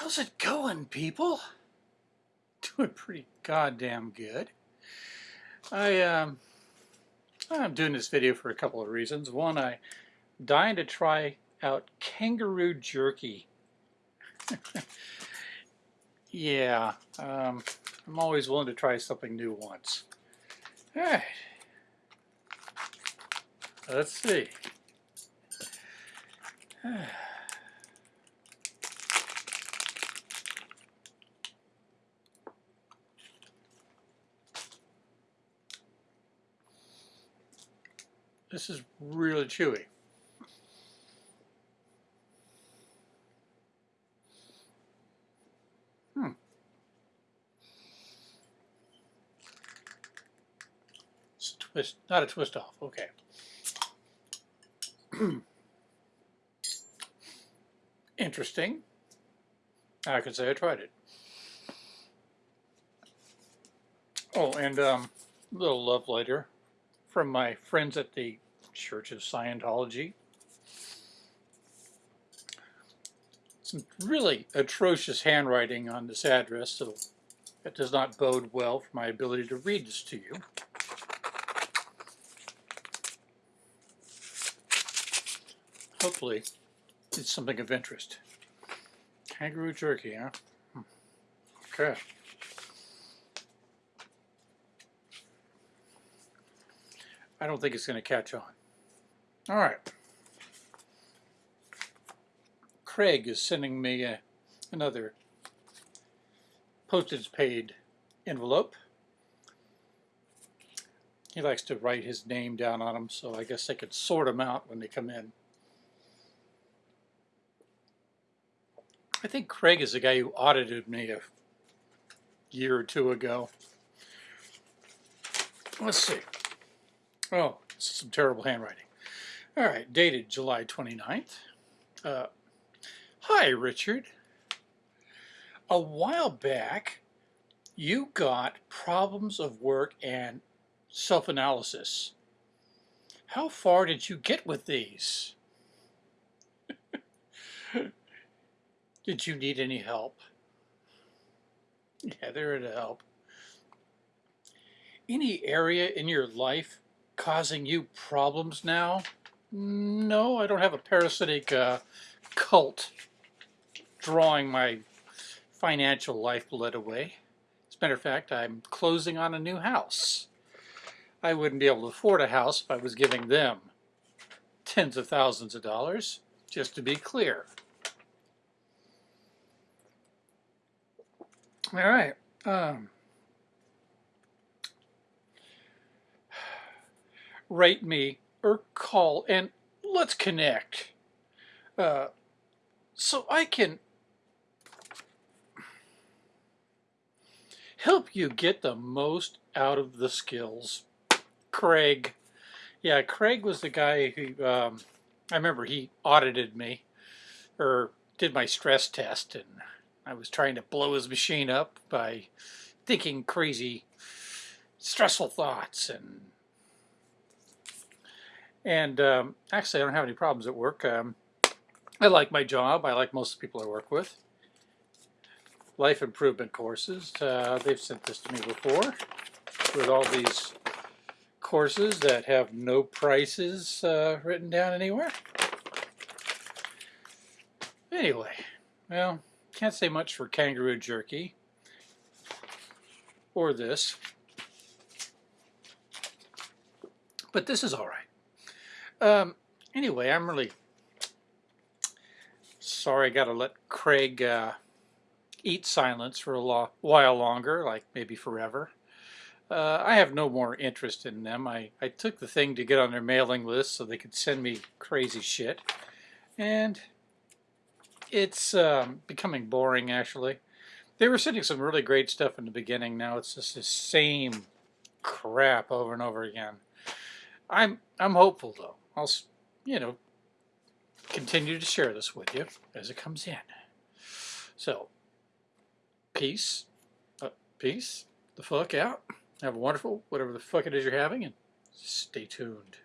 How's it going, people? Doing pretty goddamn good. I, um, I'm doing this video for a couple of reasons. One, I'm dying to try out kangaroo jerky. yeah, um, I'm always willing to try something new once. All right. Let's see. This is really chewy. Hmm. It's a twist, not a twist off, okay. Interesting. I could say I tried it. Oh, and um, a little love letter from my friends at the Church of Scientology. Some really atrocious handwriting on this address, so it does not bode well for my ability to read this to you. Hopefully, it's something of interest. Kangaroo jerky, huh? Hmm. Okay. I don't think it's going to catch on. All right. Craig is sending me a, another postage paid envelope. He likes to write his name down on them, so I guess I could sort them out when they come in. I think Craig is the guy who audited me a year or two ago. Let's see. Oh, some terrible handwriting. All right, dated July 29th. Uh, Hi, Richard. A while back, you got problems of work and self-analysis. How far did you get with these? did you need any help? Yeah, they're to help. Any area in your life causing you problems now? No, I don't have a parasitic uh, cult drawing my financial lifeblood away. As a matter of fact, I'm closing on a new house. I wouldn't be able to afford a house if I was giving them tens of thousands of dollars, just to be clear. All right. Um, write me or call and let's connect uh, so I can help you get the most out of the skills. Craig. Yeah, Craig was the guy who, um, I remember he audited me or did my stress test and I was trying to blow his machine up by thinking crazy stressful thoughts and and um, actually, I don't have any problems at work. Um, I like my job. I like most of the people I work with. Life improvement courses. Uh, they've sent this to me before with all these courses that have no prices uh, written down anywhere. Anyway, well, can't say much for kangaroo jerky or this. But this is all right. Um, anyway, I'm really sorry I got to let Craig uh, eat silence for a while longer, like maybe forever. Uh, I have no more interest in them. I, I took the thing to get on their mailing list so they could send me crazy shit. And it's um, becoming boring, actually. They were sending some really great stuff in the beginning. Now it's just the same crap over and over again. I'm I'm hopeful though. I'll, you know, continue to share this with you as it comes in. So, peace, uh, peace, the fuck out. Have a wonderful, whatever the fuck it is you're having, and stay tuned.